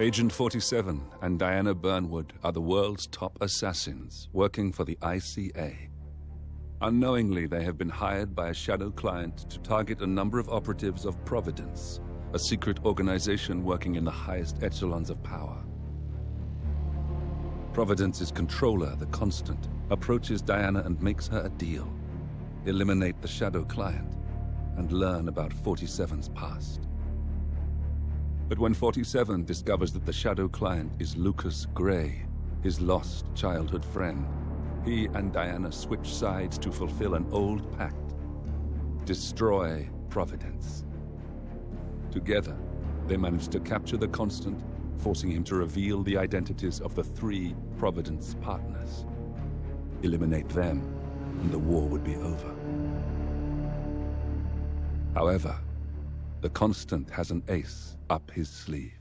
Agent 47 and Diana Burnwood are the world's top assassins working for the ICA. Unknowingly, they have been hired by a shadow client to target a number of operatives of Providence, a secret organization working in the highest echelons of power. Providence's controller, the Constant, approaches Diana and makes her a deal. Eliminate the shadow client and learn about 47's past. But when 47 discovers that the shadow client is Lucas Grey, his lost childhood friend, he and Diana switch sides to fulfill an old pact. Destroy Providence. Together, they manage to capture the Constant, forcing him to reveal the identities of the three Providence partners. Eliminate them, and the war would be over. However, the Constant has an ace up his sleeve.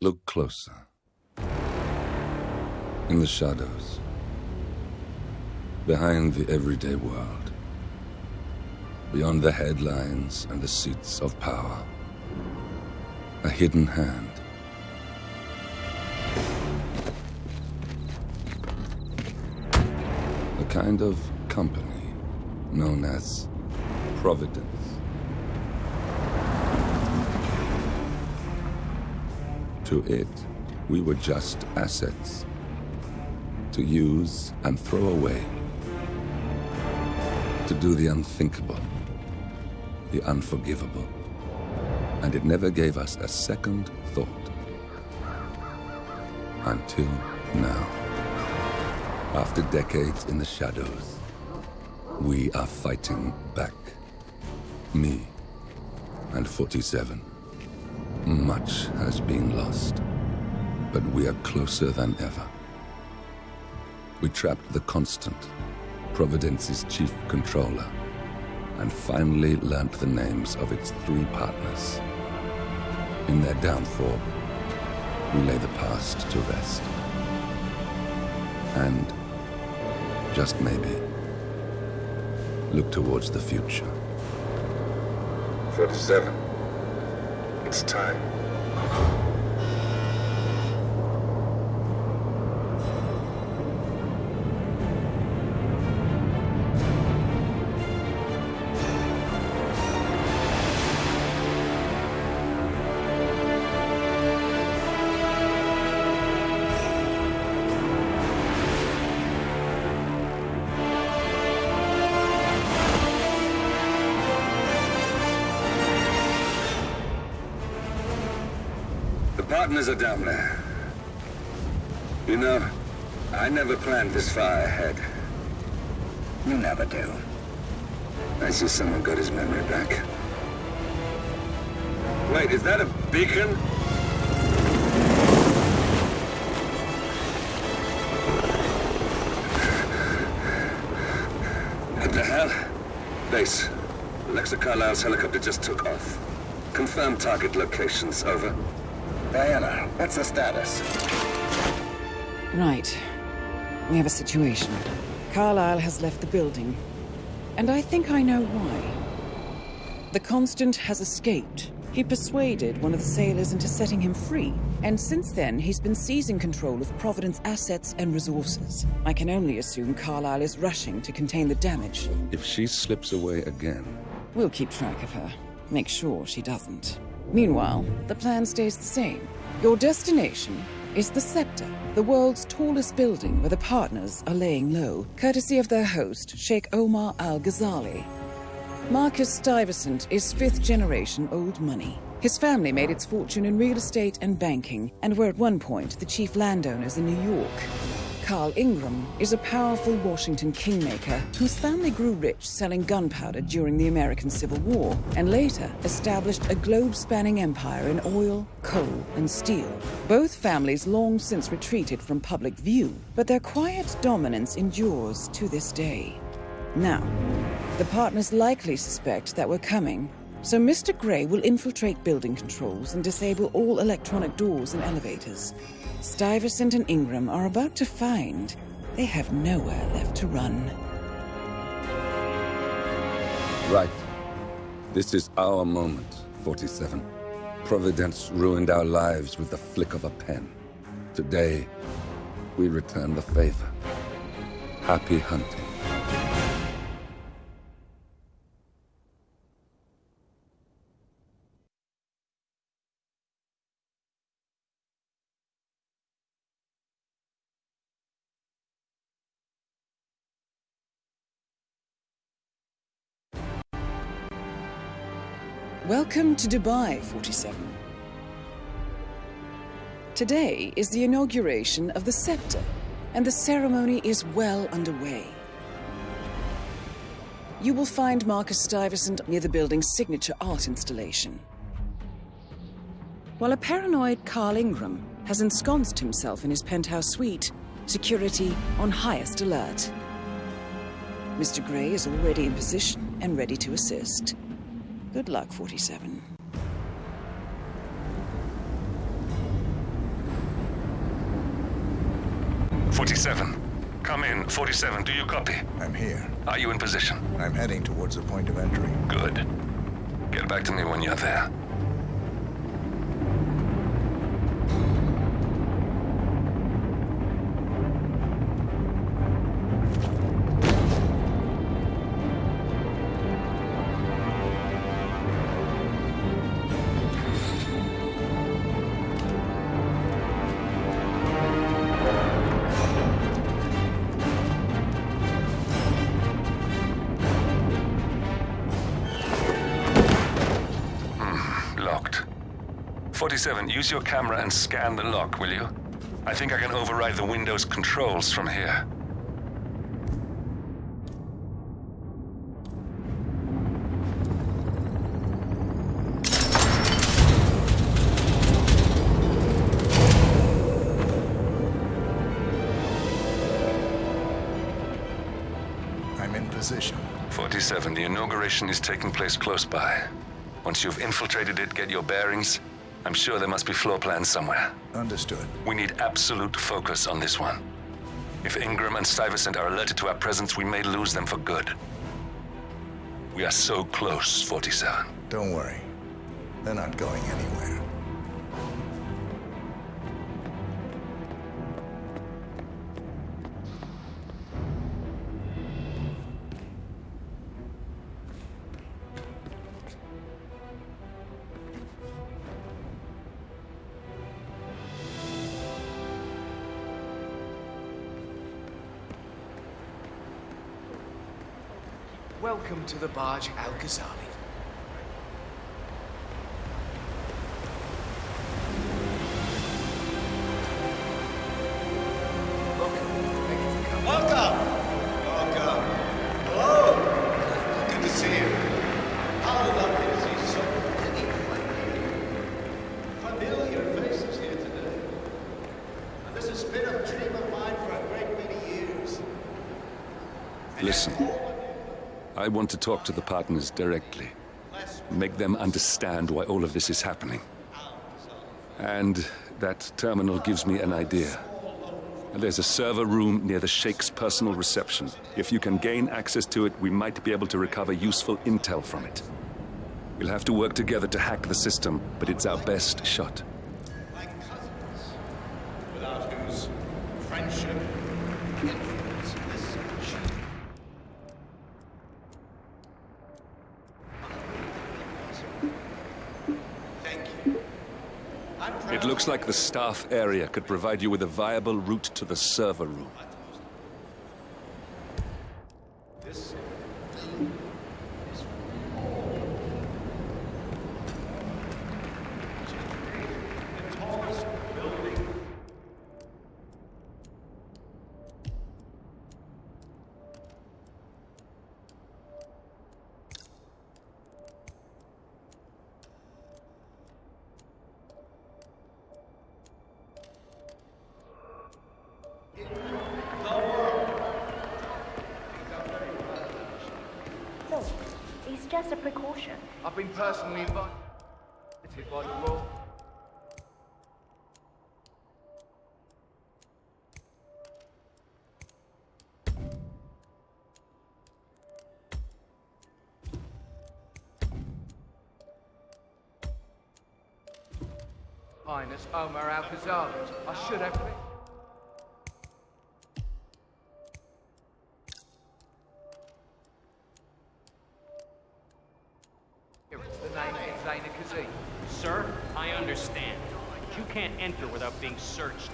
Look closer. In the shadows. Behind the everyday world. Beyond the headlines and the seats of power. A hidden hand. Kind of company known as Providence. To it, we were just assets. To use and throw away. To do the unthinkable. The unforgivable. And it never gave us a second thought. Until now. After decades in the shadows, we are fighting back. Me and 47. Much has been lost, but we are closer than ever. We trapped the Constant, Providence's chief controller, and finally learnt the names of its three partners. In their downfall, we lay the past to rest. And, just maybe, look towards the future. 47. It's time. Partners are down there. You know, I never planned this far ahead. You never do. I see someone got his memory back. Wait, is that a beacon? What the hell? Base. Alexa Carlisle's helicopter just took off. Confirm target locations, over. Diana, what's the status? Right. We have a situation. Carlisle has left the building. And I think I know why. The Constant has escaped. He persuaded one of the sailors into setting him free. And since then, he's been seizing control of Providence assets and resources. I can only assume Carlisle is rushing to contain the damage. If she slips away again, We'll keep track of her. Make sure she doesn't. Meanwhile, the plan stays the same. Your destination is the Scepter, the world's tallest building where the partners are laying low, courtesy of their host, Sheikh Omar Al Ghazali. Marcus Stuyvesant is fifth generation old money. His family made its fortune in real estate and banking, and were at one point the chief landowners in New York. Carl Ingram is a powerful Washington kingmaker whose family grew rich selling gunpowder during the American Civil War and later established a globe spanning empire in oil, coal, and steel. Both families long since retreated from public view, but their quiet dominance endures to this day. Now, the partners likely suspect that we're coming, so Mr. Grey will infiltrate building controls and disable all electronic doors and elevators. Stuyvesant and Ingram are about to find they have nowhere left to run. right. This is our moment, 47. Providence ruined our lives with the flick of a pen. Today, we return the favor. Happy hunting. Welcome to Dubai, 47. Today is the inauguration of the scepter, and the ceremony is well underway. You will find Marcus Stuyvesant near the building's signature art installation. While a paranoid Carl Ingram has ensconced himself in his penthouse suite, security on highest alert. Mr. Grey is already in position and ready to assist. Good luck, 47. Forty-seven. Come in. Forty-seven, do you copy? I'm here. Are you in position? I'm heading towards the point of entry. Good. Get back to me when you're there. 47, use your camera and scan the lock, will you? I think I can override the Windows controls from here. I'm in position. 47, the inauguration is taking place close by. Once you've infiltrated it, get your bearings. I'm sure there must be floor plans somewhere. Understood. We need absolute focus on this one. If Ingram and Stuyvesant are alerted to our presence, we may lose them for good. We are so close, 47. Don't worry. They're not going anywhere. To the barge Al Ghazali. Welcome. Thank you for coming. Welcome! Welcome. Hello! Good to see you. How lovely to see so many familiar faces here today. And this has been a dream of mine for a great many years. Listen. I want to talk to the partners directly. Make them understand why all of this is happening. And that terminal gives me an idea. There's a server room near the Sheikh's personal reception. If you can gain access to it, we might be able to recover useful intel from it. We'll have to work together to hack the system, but it's our best shot. Like cousins, without whose friendship, influence, this search. Thank you. I'm proud It looks like the staff area could provide you with a viable route to the server room. I've been personally invited by the law. Minus Omar Al-Ghazali. I should have... Been. Being searched.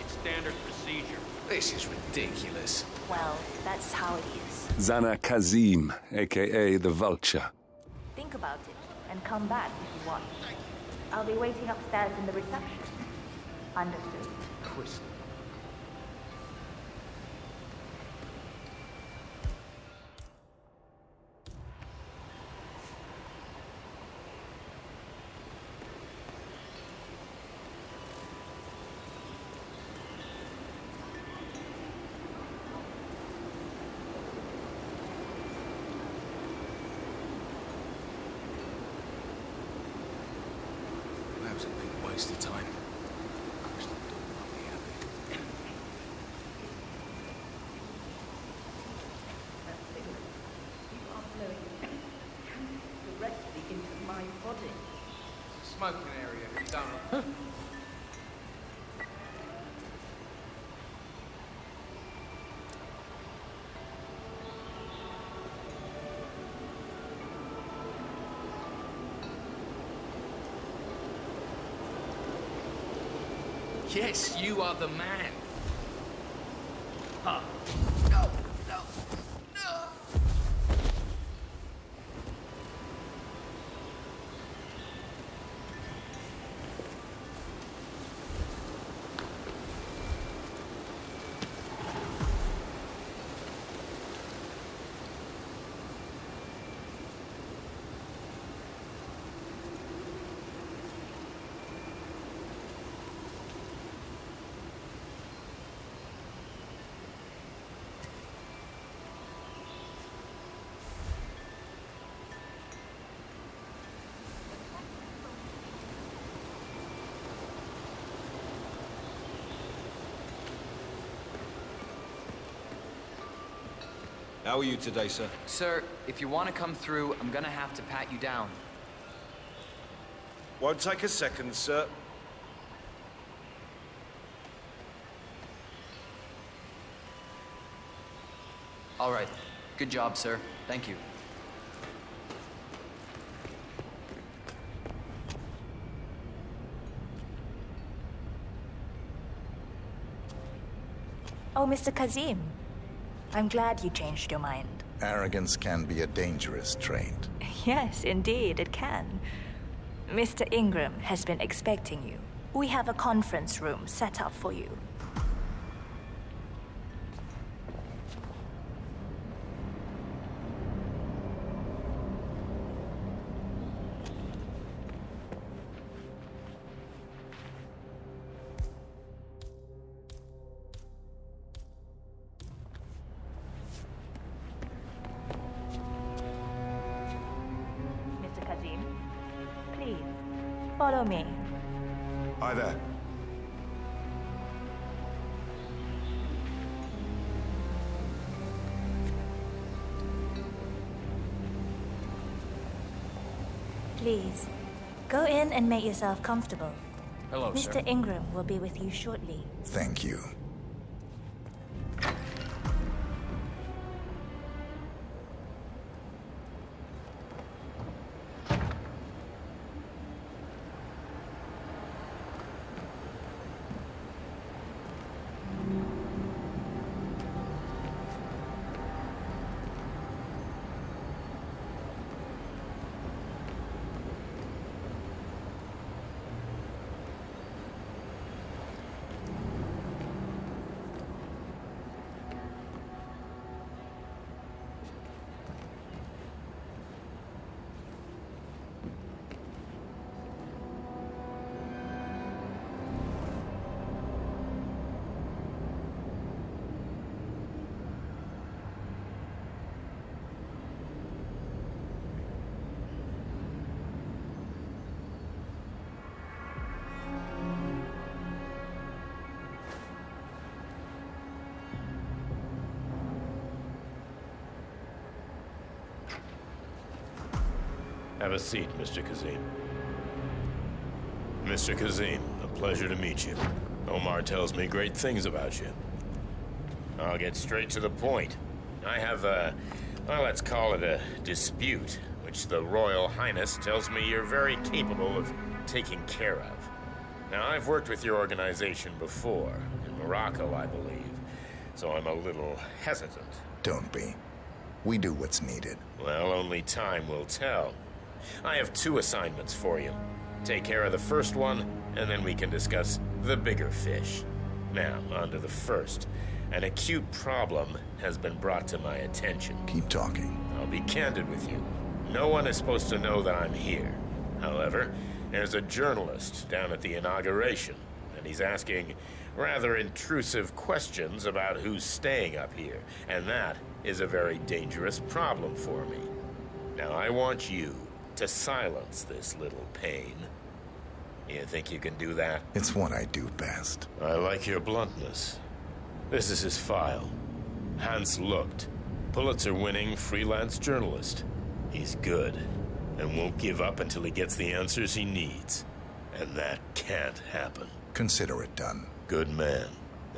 It's standard procedure. This is ridiculous. Well, that's how it is. Zana Kazim, aka the Vulture. Think about it and come back if you want. I'll be waiting upstairs in the reception. Understood. Chris. That was a big waste of time. directly into my body. Smoking area. Have you done it? Yes, you are the man. How are you today, sir? Sir, if you want to come through, I'm gonna have to pat you down. Won't take a second, sir. All right. Good job, sir. Thank you. Oh, Mr. Kazim. I'm glad you changed your mind. Arrogance can be a dangerous trait. Yes, indeed, it can. Mr. Ingram has been expecting you. We have a conference room set up for you. And make yourself comfortable. Hello, Mr. sir. Ingram will be with you shortly. Thank you. Have a seat, Mr. Kazim. Mr. Kazim, a pleasure to meet you. Omar tells me great things about you. I'll get straight to the point. I have a, well, let's call it a dispute, which the Royal Highness tells me you're very capable of taking care of. Now, I've worked with your organization before, in Morocco, I believe, so I'm a little hesitant. Don't be. We do what's needed. Well, only time will tell. I have two assignments for you. Take care of the first one, and then we can discuss the bigger fish. Now, on to the first. An acute problem has been brought to my attention. Keep talking. I'll be candid with you. No one is supposed to know that I'm here. However, there's a journalist down at the inauguration, and he's asking rather intrusive questions about who's staying up here, and that is a very dangerous problem for me. Now, I want you to silence this little pain. You think you can do that? It's what I do best. I like your bluntness. This is his file. Hans Lucht, Pulitzer winning freelance journalist. He's good and won't give up until he gets the answers he needs. And that can't happen. Consider it done. Good man.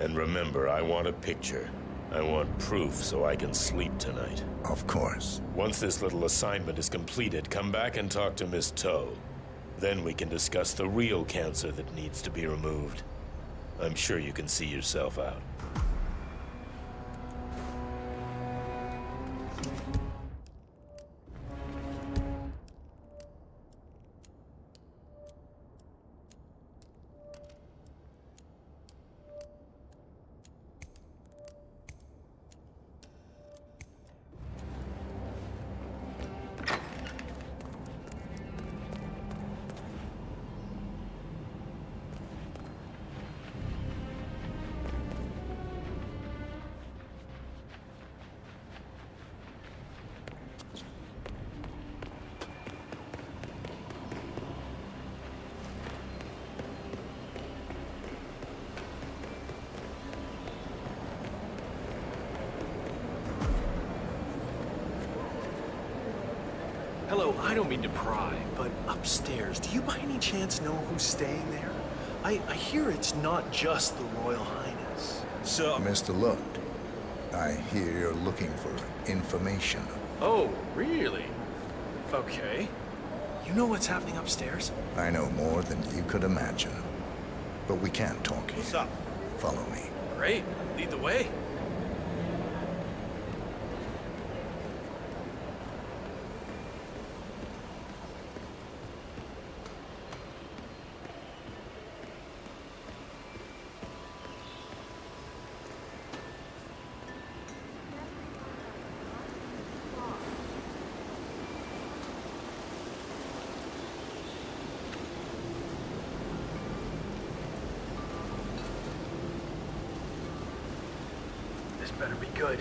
And remember, I want a picture. I want proof so I can sleep tonight. Of course. Once this little assignment is completed, come back and talk to Miss Toe. Then we can discuss the real cancer that needs to be removed. I'm sure you can see yourself out. I don't mean to pry, but upstairs, do you by any chance know who's staying there? I, I hear it's not just the Royal Highness. So... Mr. Lucht, I hear you're looking for information. Oh, really? Okay. You know what's happening upstairs? I know more than you could imagine. But we can't talk here. What's up? Follow me. Great. Lead the way. This better be good.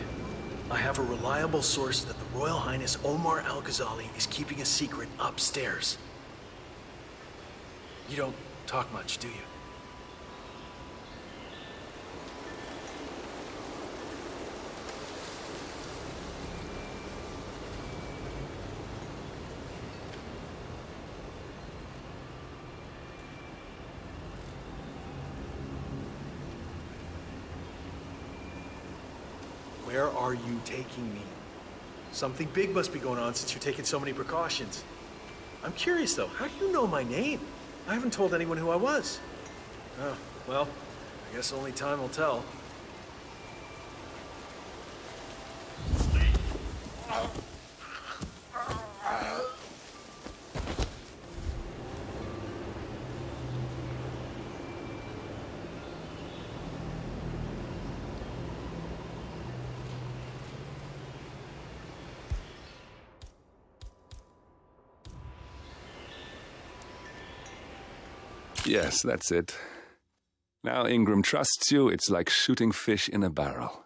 I have a reliable source that the Royal Highness Omar Al-Ghazali is keeping a secret upstairs. You don't talk much, do you? Where are you taking me? Something big must be going on since you're taking so many precautions. I'm curious, though. How do you know my name? I haven't told anyone who I was. Oh, well, I guess only time will tell. Yes, that's it. Now Ingram trusts you, it's like shooting fish in a barrel.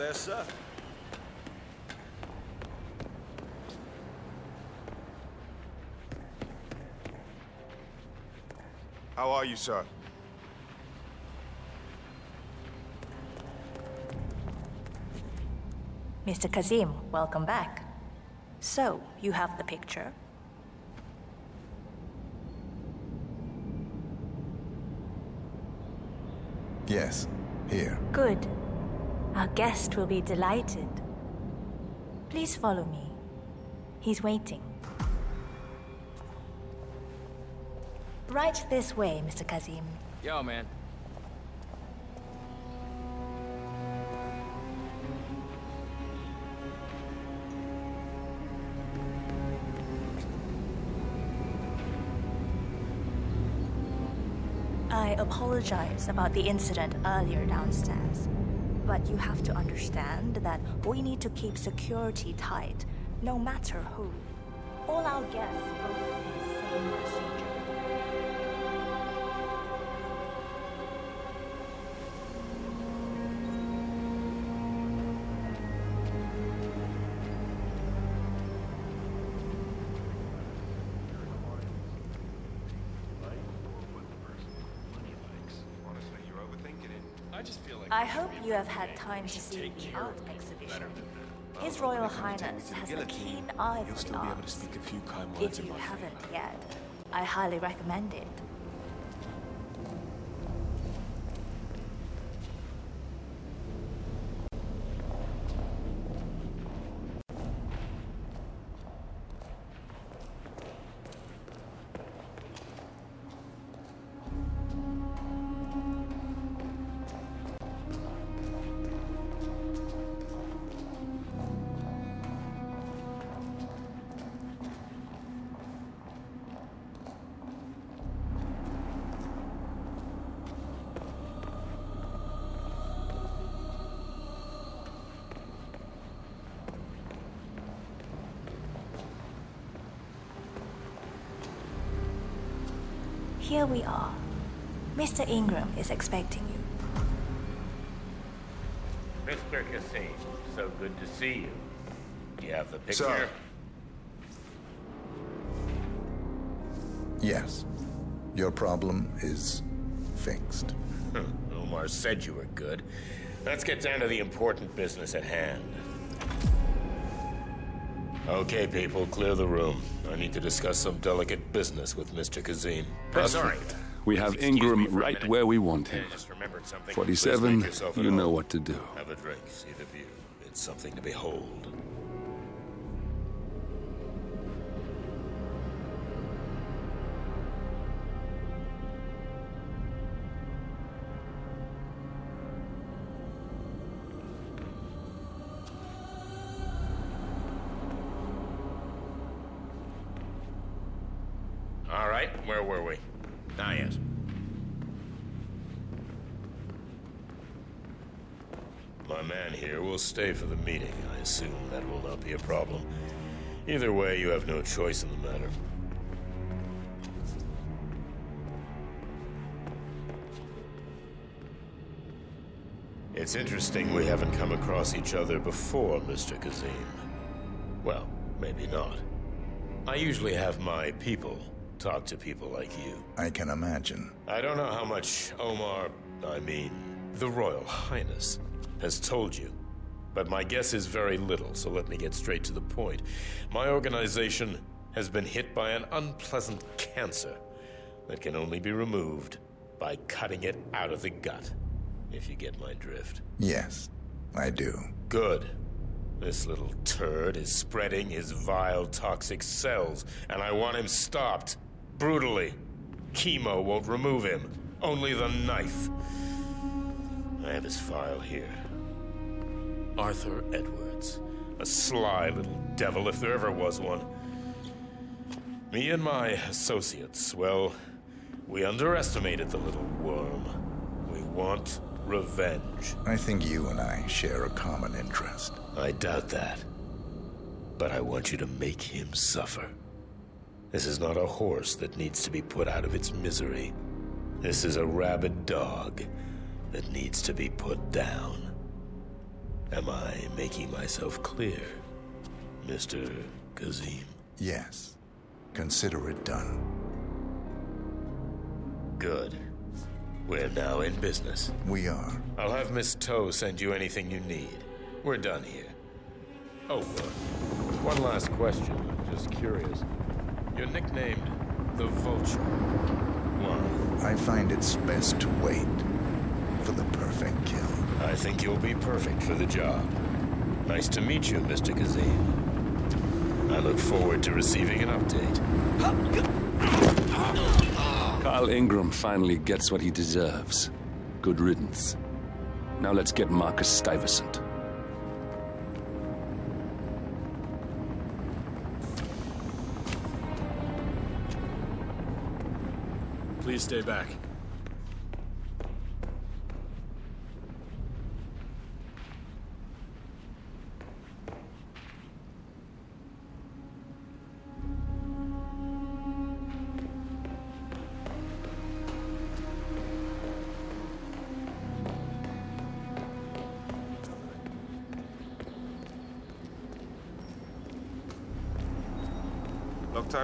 Hello there, sir. How are you, sir? Mr. Kazim, welcome back. So, you have the picture? Yes, here. Good. Our guest will be delighted. Please follow me. He's waiting. Right this way, Mr. Kazim. Yo, man. I apologize about the incident earlier downstairs. But you have to understand that we need to keep security tight, no matter who. All our guests go through the same procedure. I hope you have had time to see the art exhibition. His Royal Highness has a keen eye for the arts. If you haven't yet, I highly recommend it. Here we are. Mr. Ingram is expecting you. Mr. Kazim, so good to see you. Do you have the picture? Sir. Yes. Your problem is fixed. Omar said you were good. Let's get down to the important business at hand. Okay, people, clear the room. I need to discuss some delicate business with Mr. Kazim. Sorry. We have Ingram right where we want him. 47, you know what to do. Have a drink, see the view. It's something to behold. Stay for the meeting. I assume that will not be a problem. Either way, you have no choice in the matter. It's interesting we haven't come across each other before, Mr. Kazim. Well, maybe not. I usually have my people talk to people like you. I can imagine. I don't know how much Omar, I mean, the Royal Highness, has told you. But my guess is very little, so let me get straight to the point. My organization has been hit by an unpleasant cancer that can only be removed by cutting it out of the gut, if you get my drift. Yes, I do. Good. This little turd is spreading his vile, toxic cells, and I want him stopped. Brutally. Chemo won't remove him. Only the knife. I have his file here. Arthur Edwards. A sly little devil, if there ever was one. Me and my associates, well, we underestimated the little worm. We want revenge. I think you and I share a common interest. I doubt that. But I want you to make him suffer. This is not a horse that needs to be put out of its misery. This is a rabid dog that needs to be put down. Am I making myself clear, Mr. Kazim? Yes. Consider it done. Good. We're now in business. We are. I'll have Miss Toe send you anything you need. We're done here. Oh, uh, one last question. I'm just curious. You're nicknamed the Vulture. Why? I find it's best to wait for the perfect kill. I think you'll be perfect for the job. Nice to meet you, Mr. Kazim. I look forward to receiving an update. Carl Ingram finally gets what he deserves. Good riddance. Now let's get Marcus Stuyvesant. Please stay back.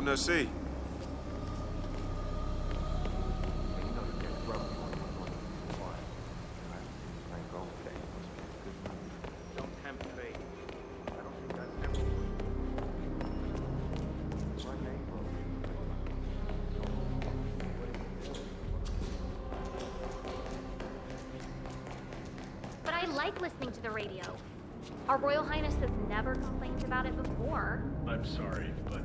Long time no see. Don't tempt fate. But I like listening to the radio. Our Royal Highness has never complained about it before. I'm sorry, but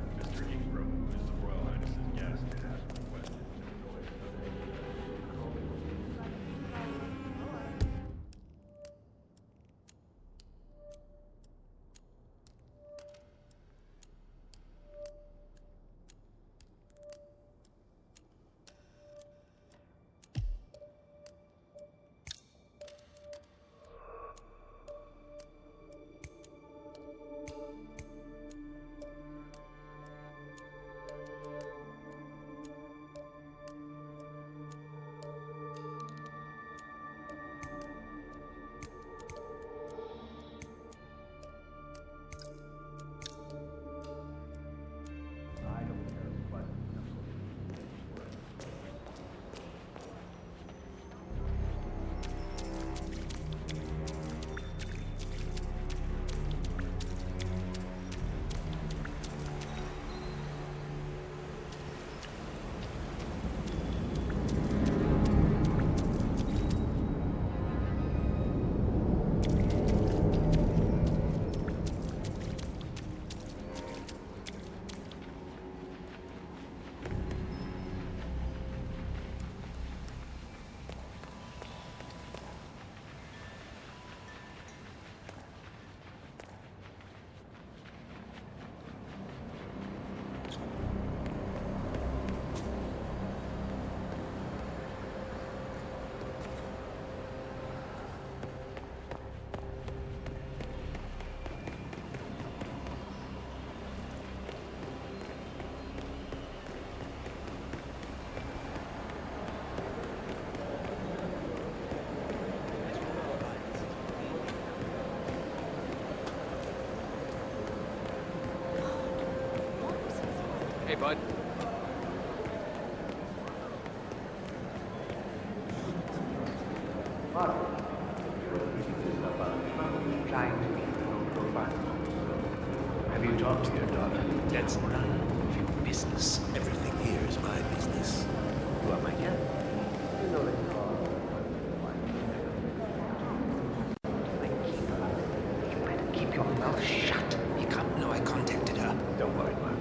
your mouth shut. You can't know I contacted her. Don't worry, Mark.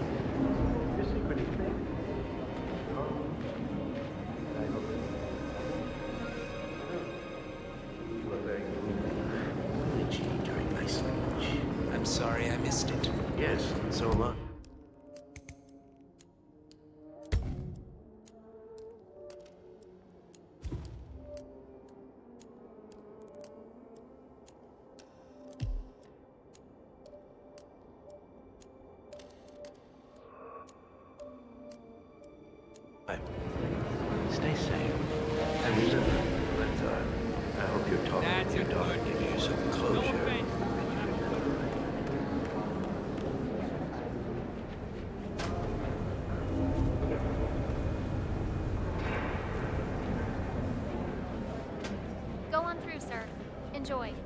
Your secret is safe. You were very witchy during my speech. I'm sorry I missed it. Yes, so am I. joy.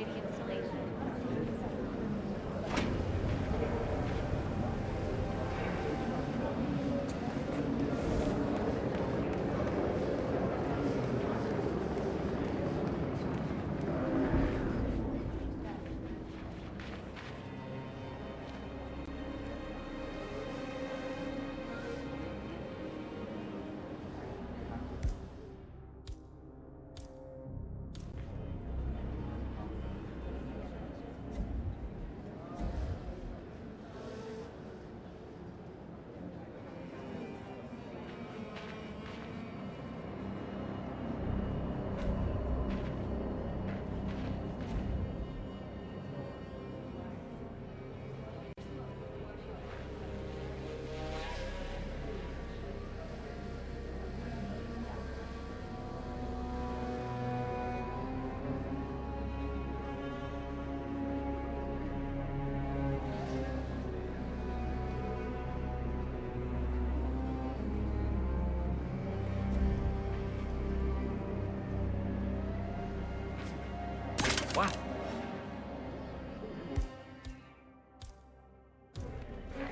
waiting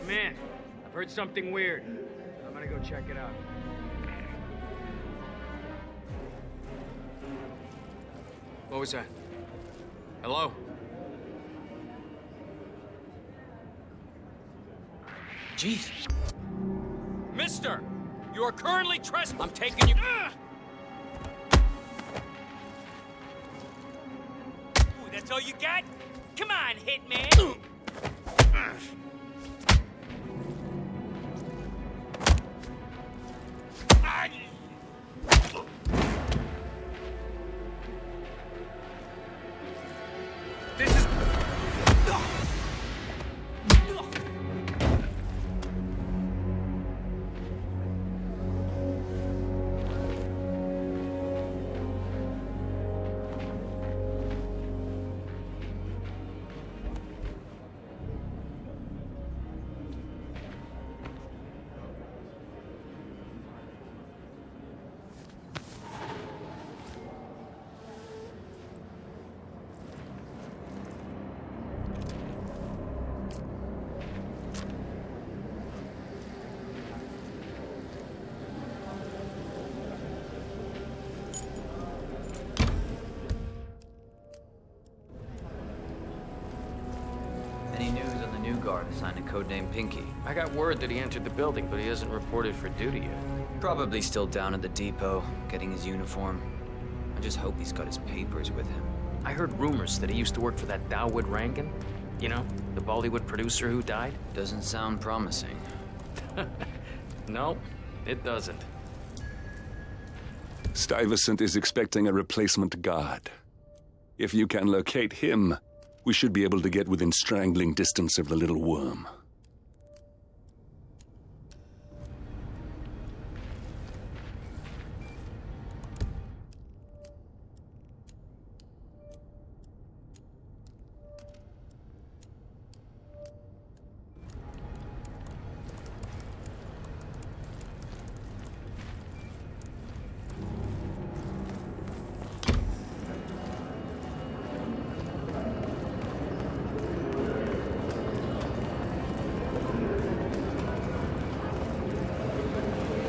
man, I've heard something weird. I'm gonna go check it out. What was that? Hello? Jeez. Mister! You are currently trespassing. I'm taking you. Ah! Ooh, that's all you got? Come on, Hitman! guard assigned a codename Pinky. I got word that he entered the building, but he hasn't reported for duty yet. Probably still down at the depot, getting his uniform. I just hope he's got his papers with him. I heard rumors that he used to work for that Dawood Rangan. You know, the Bollywood producer who died? Doesn't sound promising. no, it doesn't. Stuyvesant is expecting a replacement guard. If you can locate him, we should be able to get within strangling distance of the little worm.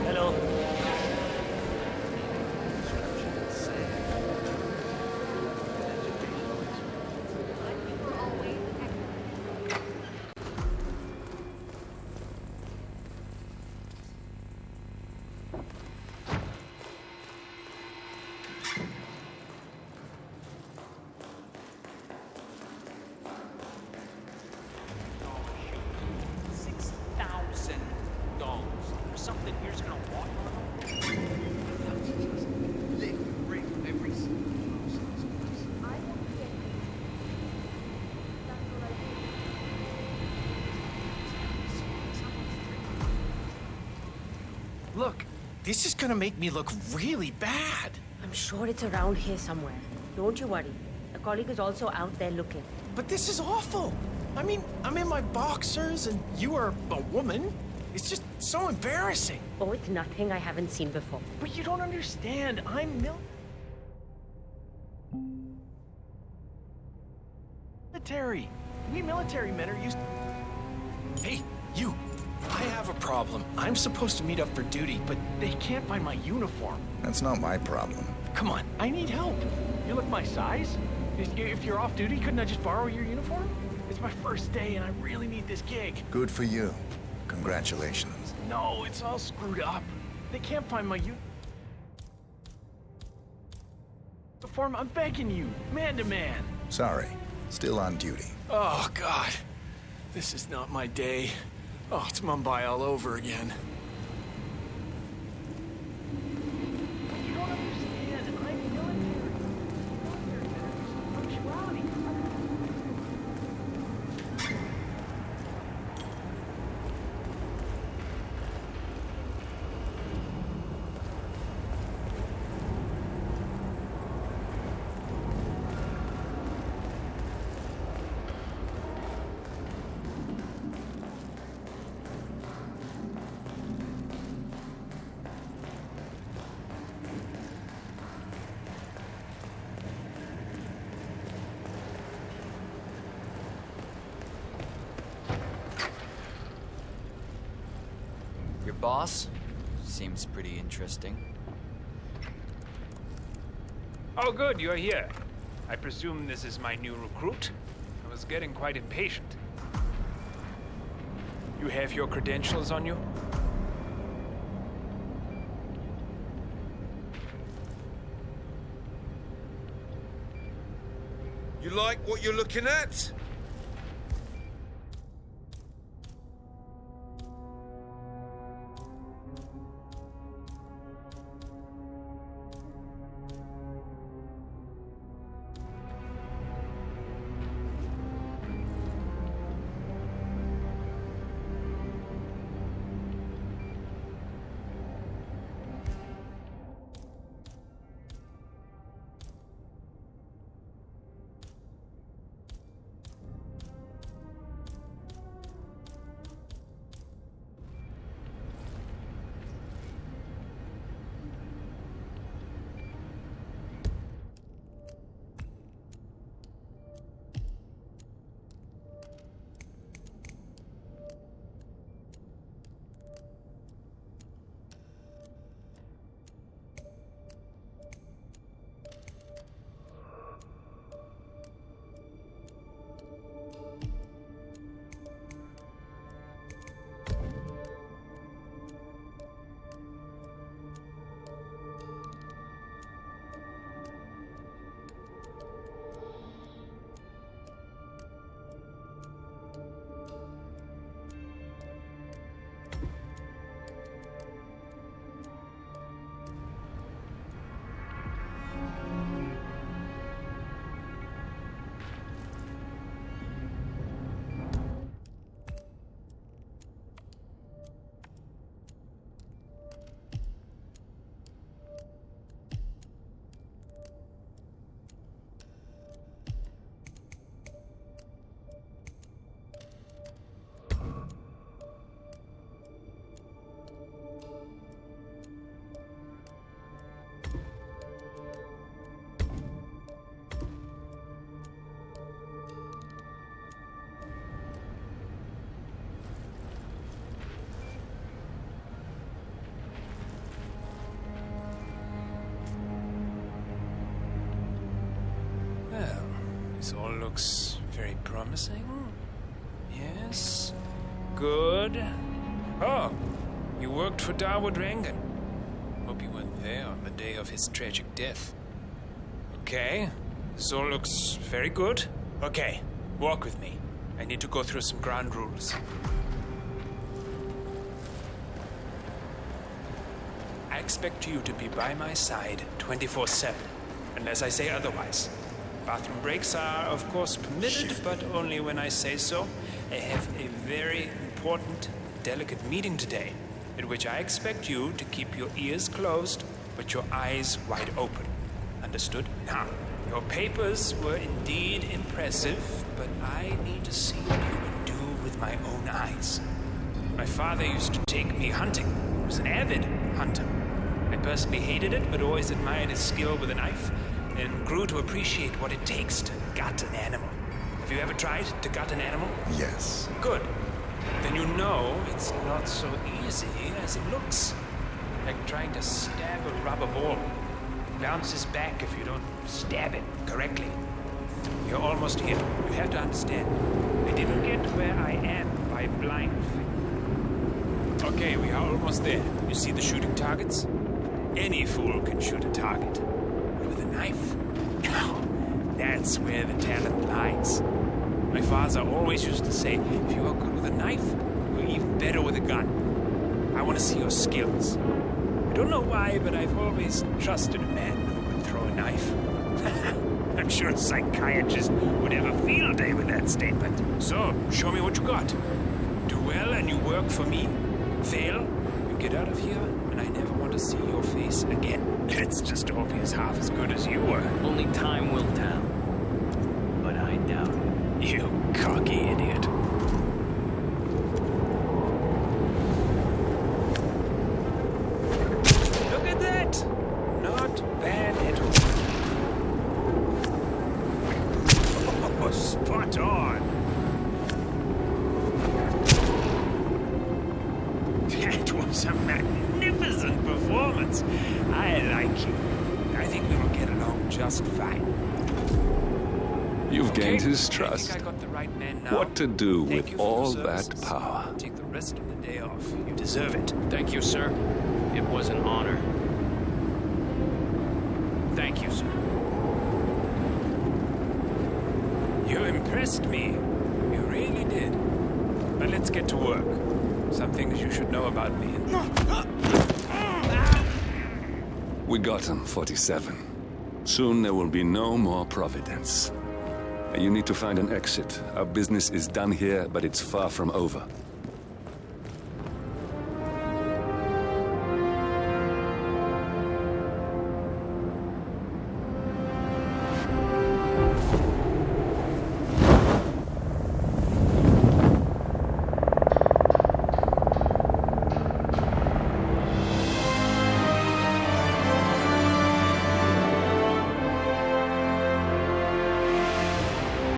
Hello. Six thousand dollars. There's something here's gonna walk Look, this is gonna make me look really bad. I'm sure it's around here somewhere. Don't you worry. A colleague is also out there looking. But this is awful. I mean, I'm in my boxers and you are a woman. It's just so embarrassing. Oh, it's nothing I haven't seen before. But you don't understand. I'm mil- military. We military men are used. Hey, problem. I'm supposed to meet up for duty, but they can't find my uniform. That's not my problem. Come on, I need help. You look my size. If if you're off duty, couldn't I just borrow your uniform? It's my first day, and I really need this gig. Good for you. Congratulations. No, it's all screwed up. They can't find my u- uniform. I'm begging you, man to man. Sorry. Still on duty. Oh, God. This is not my day. Oh, it's Mumbai all over again. Boss? Seems pretty interesting. Oh, good, you're here. I presume this is my new recruit? I was getting quite impatient. You have your credentials on you? You like what you're looking at? Looks very promising. Yes. Good. Oh, you worked for Dawood Rangan. Hope you weren't there on the day of his tragic death. Okay, this all looks very good. Okay, walk with me. I need to go through some ground rules. I expect you to be by my side 24 7, unless I say otherwise. Bathroom breaks are, of course, permitted, but only when I say so. I have a very important, delicate meeting today, in which I expect you to keep your ears closed, but your eyes wide open. Understood? Now, your papers were indeed impressive, but I need to see what you can do with my own eyes. My father used to take me hunting. He was an avid hunter. I personally hated it, but always admired his skill with a knife and grew to appreciate what it takes to gut an animal. Have you ever tried to gut an animal? Yes. Good. Then you know it's not so easy as it looks. Like trying to stab a rubber ball. Bounces back if you don't stab it correctly. You're almost here. You have to understand. I didn't get where I am by blind. Okay, we are almost there. You see the shooting targets? Any fool can shoot a target. Knife? That's where the talent lies. My father always used to say, if you are good with a knife, you're even better with a gun. I want to see your skills. I don't know why, but I've always trusted a man who could throw a knife. I'm sure a psychiatrist would have a field day with that statement. So, show me what you got. Do well and you work for me. Fail, you get out of here, and I never want to see your face again. It's just hope he's half as good as you were. Only time will tell. But I doubt it. You cocky idiot. Look at that! Not bad at all. Oh, spot on! That was a magnificent performance. I like you. I think we will get along just fine. You've gained Okay, his I trust. think I got the right man now. What to do Thank with you for your all that power? Take the rest of the day off. You deserve it. Thank you, sir. It was an honor. Thank you, sir. You impressed me. You really did. But let's get to work. Some things you should know about me. We got him, 47. Soon there will be no more Providence. You need to find an exit. Our business is done here, but it's far from over.